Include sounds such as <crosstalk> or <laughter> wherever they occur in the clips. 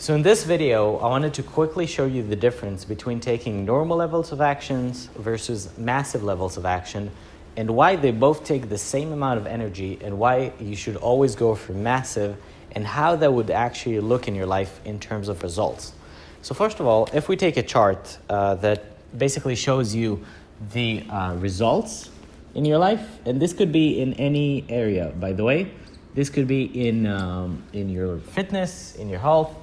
So in this video, I wanted to quickly show you the difference between taking normal levels of actions versus massive levels of action and why they both take the same amount of energy and why you should always go for massive and how that would actually look in your life in terms of results. So first of all, if we take a chart uh, that basically shows you the uh, results in your life, and this could be in any area, by the way. This could be in, um, in your fitness, in your health,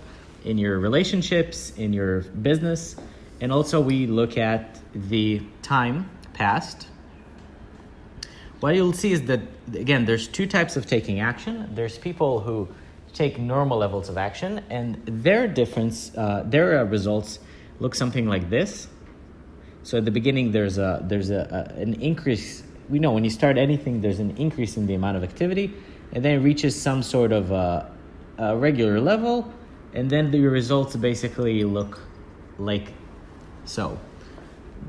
in your relationships, in your business, and also we look at the time past. What you'll see is that, again, there's two types of taking action. There's people who take normal levels of action, and their difference, uh, their uh, results look something like this. So at the beginning, there's a there's a, a, an increase. We know when you start anything, there's an increase in the amount of activity, and then it reaches some sort of uh, a regular level, and then the results basically look like so.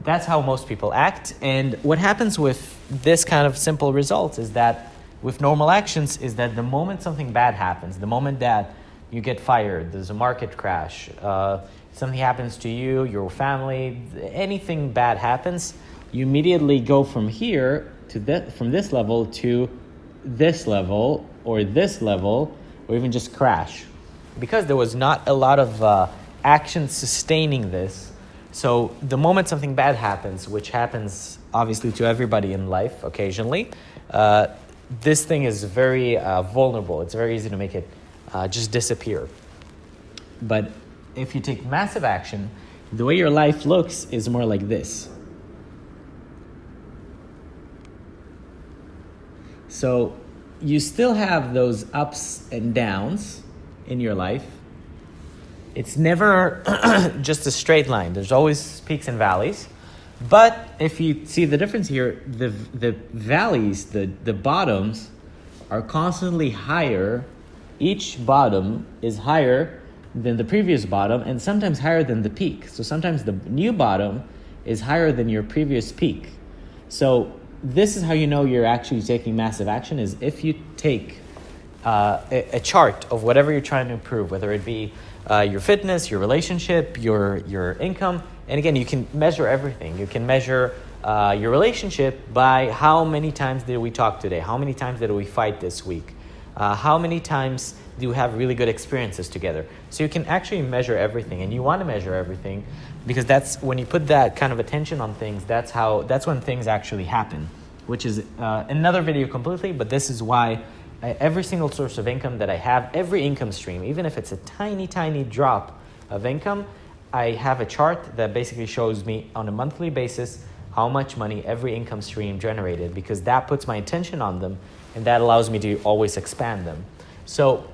That's how most people act, and what happens with this kind of simple result is that with normal actions is that the moment something bad happens, the moment that you get fired, there's a market crash, uh, something happens to you, your family, anything bad happens, you immediately go from here to from this level to this level or this level or even just crash because there was not a lot of uh, action sustaining this so the moment something bad happens which happens obviously to everybody in life occasionally uh, this thing is very uh, vulnerable. It's very easy to make it uh, just disappear. But if you take massive action the way your life looks is more like this. So you still have those ups and downs in your life. It's never <clears throat> just a straight line. There's always peaks and valleys. But if you see the difference here, the, the valleys, the, the bottoms, are constantly higher. Each bottom is higher than the previous bottom and sometimes higher than the peak. So sometimes the new bottom is higher than your previous peak. So this is how you know you're actually taking massive action is if you take uh, a, a, chart of whatever you're trying to improve, whether it be uh, your fitness, your relationship, your, your income. And again, you can measure everything. You can measure uh, your relationship by how many times did we talk today? How many times did we fight this week? Uh, how many times do you have really good experiences together? So you can actually measure everything, and you want to measure everything because that's when you put that kind of attention on things. That's how. That's when things actually happen, which is uh, another video completely. But this is why I, every single source of income that I have, every income stream, even if it's a tiny, tiny drop of income, I have a chart that basically shows me on a monthly basis how much money every income stream generated because that puts my attention on them and that allows me to always expand them. So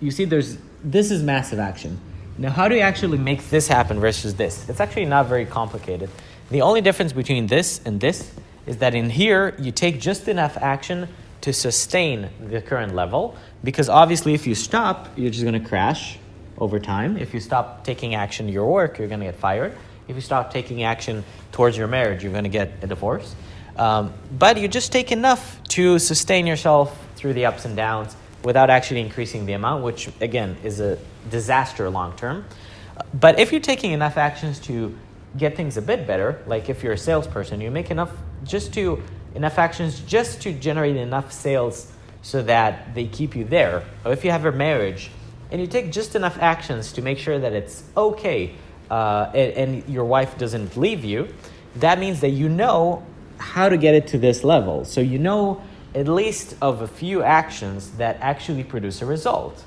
you see there's this is massive action. Now how do you actually make this happen versus this? It's actually not very complicated. The only difference between this and this is that in here you take just enough action to sustain the current level because obviously if you stop you're just going to crash over time. If you stop taking action to your work you're going to get fired. If you stop taking action towards your marriage you're going to get a divorce. Um, but you just take enough to sustain yourself through the ups and downs without actually increasing the amount, which again is a disaster long term. But if you're taking enough actions to get things a bit better, like if you're a salesperson, you make enough just to enough actions just to generate enough sales so that they keep you there. Or if you have a marriage and you take just enough actions to make sure that it's okay uh, and, and your wife doesn't leave you, that means that you know how to get it to this level. So you know at least of a few actions that actually produce a result.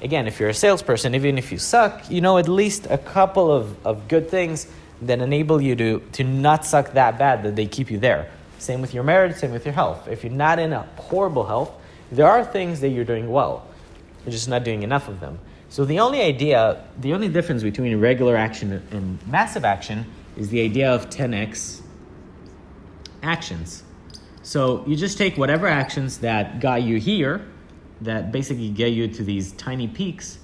Again, if you're a salesperson, even if you suck, you know at least a couple of, of good things that enable you to, to not suck that bad that they keep you there. Same with your marriage, same with your health. If you're not in a horrible health, there are things that you're doing well. You're just not doing enough of them. So the only idea, the only difference between regular action and massive action is the idea of 10x actions. So you just take whatever actions that got you here, that basically get you to these tiny peaks,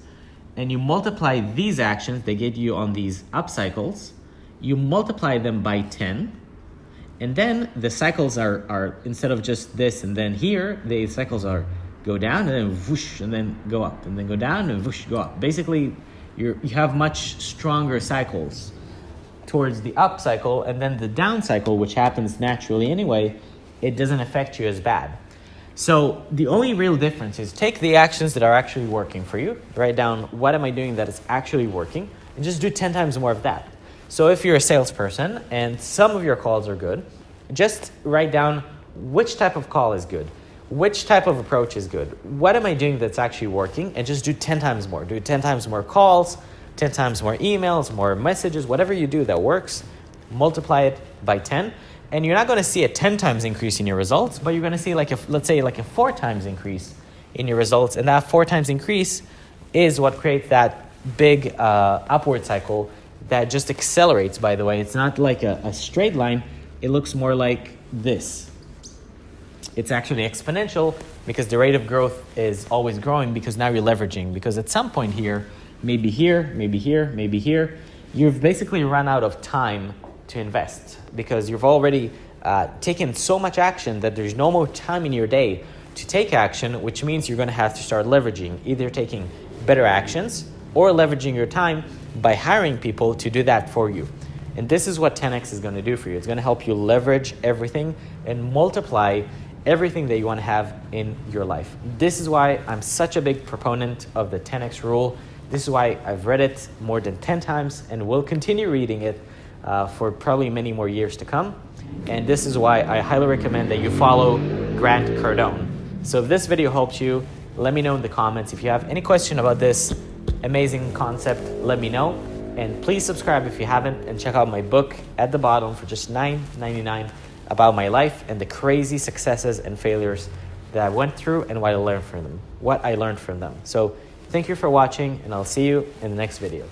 and you multiply these actions, they get you on these up cycles, you multiply them by 10, and then the cycles are, are instead of just this and then here, the cycles are go down and then whoosh and then go up and then go down and whoosh go up. Basically, you you have much stronger cycles towards the up cycle and then the down cycle, which happens naturally anyway, it doesn't affect you as bad. So the only real difference is take the actions that are actually working for you, write down what am I doing that is actually working, and just do 10 times more of that. So if you're a salesperson and some of your calls are good, just write down which type of call is good, which type of approach is good, what am I doing that's actually working, and just do 10 times more. Do 10 times more calls, 10 times more emails, more messages, whatever you do that works, multiply it by 10 and you're not going to see a 10 times increase in your results, but you're going to see like a, let's say like a four times increase in your results. And that four times increase is what creates that big uh, upward cycle that just accelerates, by the way. It's not like a, a straight line. It looks more like this. It's actually exponential because the rate of growth is always growing because now you're leveraging. Because at some point here, maybe here, maybe here, maybe here, you've basically run out of time to invest because you've already uh, taken so much action that there's no more time in your day to take action, which means you're going to have to start leveraging, either taking better actions or leveraging your time by hiring people to do that for you. And this is what 10x is going to do for you. It's going to help you leverage everything and multiply everything that you want to have in your life. This is why I'm such a big proponent of the 10x rule. This is why I've read it more than 10 times and will continue reading it uh, for probably many more years to come. And this is why I highly recommend that you follow Grant Cardone. So if this video helped you, let me know in the comments. If you have any question about this amazing concept, let me know. And please subscribe if you haven't and check out my book at the bottom for just $9.99 about my life and the crazy successes and failures that I went through and what I learned from them. What I learned from them. So thank you for watching and I'll see you in the next video.